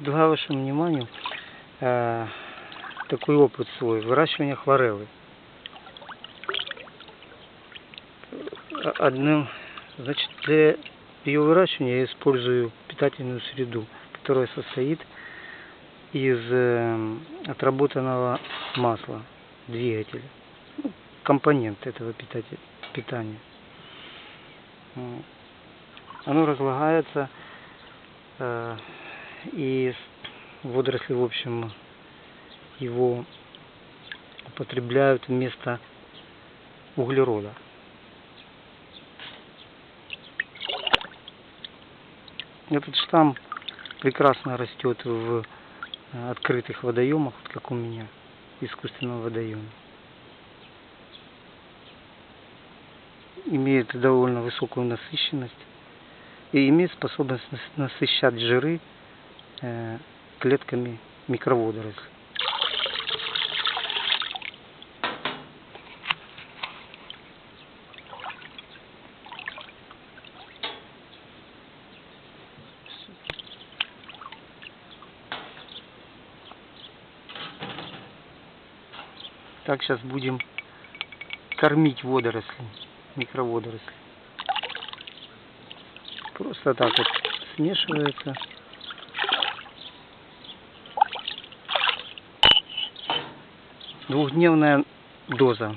предлагаю вашему вниманию э, такой опыт свой, выращивания хлореллы. Э, Одним, значит, для ее выращивания я использую питательную среду, которая состоит из э, отработанного масла двигателя, ну, компонент этого питателя, питания. Оно разлагается э, и водоросли, в общем, его употребляют вместо углерода. Этот штамм прекрасно растет в э, открытых водоемах, вот как у меня, искусственном водоеме. Имеет довольно высокую насыщенность и имеет способность нас- насыщать жиры клетками микроводорослей. Так, сейчас будем кормить водоросли, микроводоросли. Просто так вот смешивается. Двухдневная доза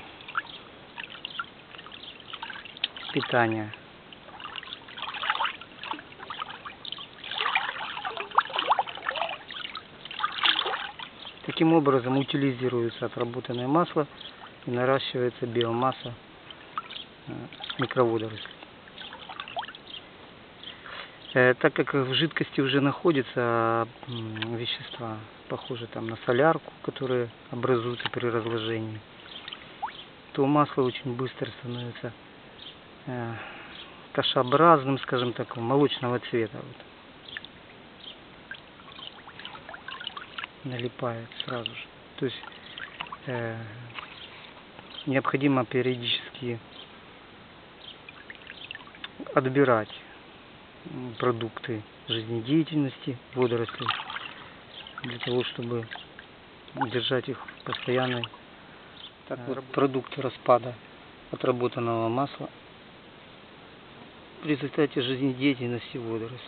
питания. Таким образом утилизируется отработанное масло и наращивается биомасса э, микроводорослей. Э, Так как в жидкости уже находятся вещества, похожие там на солярку, которые образуются при разложении, то масло очень быстро становится э, кашеобразным, скажем так, молочного цвета. Вот. Налипает сразу же. То есть э, необходимо периодически отбирать продукты жизнедеятельности водорослей для того, чтобы держать их в постоянной так вот, продукты распада отработанного масла в результате жизнедеятельности водорослей.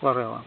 Хлорелла.